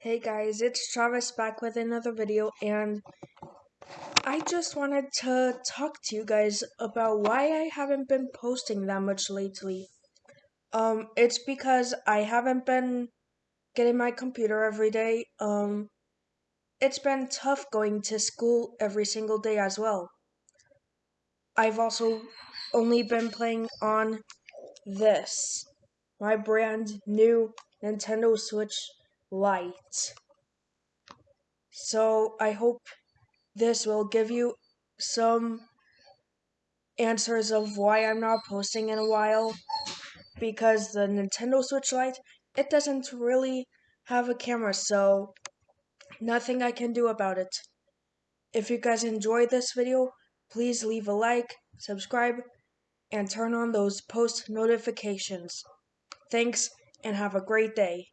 Hey guys, it's Travis back with another video and I just wanted to talk to you guys about why I haven't been posting that much lately. Um it's because I haven't been getting my computer every day. Um it's been tough going to school every single day as well. I've also only been playing on this my brand new Nintendo Switch Lite. So I hope this will give you some answers of why I'm not posting in a while because the Nintendo Switch Lite it doesn't really have a camera so nothing I can do about it. If you guys enjoyed this video, please leave a like, subscribe, and turn on those post notifications. Thanks and have a great day.